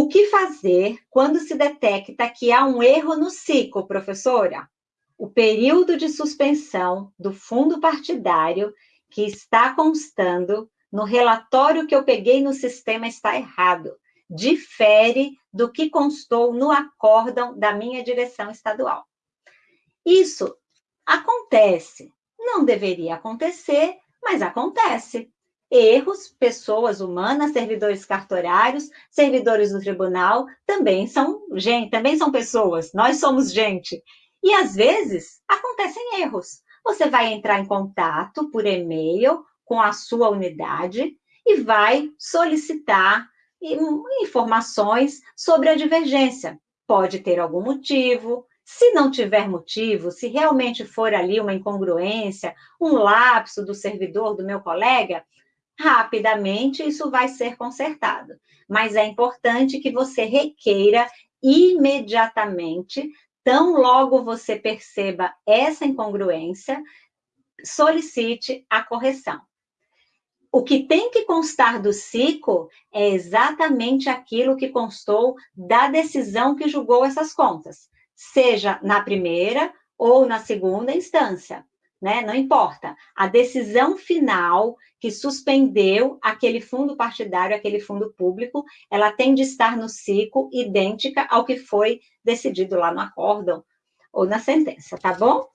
O que fazer quando se detecta que há um erro no ciclo, professora? O período de suspensão do fundo partidário que está constando no relatório que eu peguei no sistema está errado. Difere do que constou no acórdão da minha direção estadual. Isso acontece. Não deveria acontecer, mas acontece. Erros, pessoas humanas, servidores cartorários, servidores do tribunal, também são gente, também são pessoas. Nós somos gente. E às vezes acontecem erros. Você vai entrar em contato por e-mail com a sua unidade e vai solicitar informações sobre a divergência. Pode ter algum motivo, se não tiver motivo, se realmente for ali uma incongruência, um lapso do servidor do meu colega, rapidamente isso vai ser consertado. Mas é importante que você requeira imediatamente, tão logo você perceba essa incongruência, solicite a correção. O que tem que constar do ciclo é exatamente aquilo que constou da decisão que julgou essas contas, seja na primeira ou na segunda instância, né? Não importa. A decisão final que suspendeu aquele fundo partidário, aquele fundo público, ela tem de estar no ciclo idêntica ao que foi decidido lá no acórdão ou na sentença, tá bom?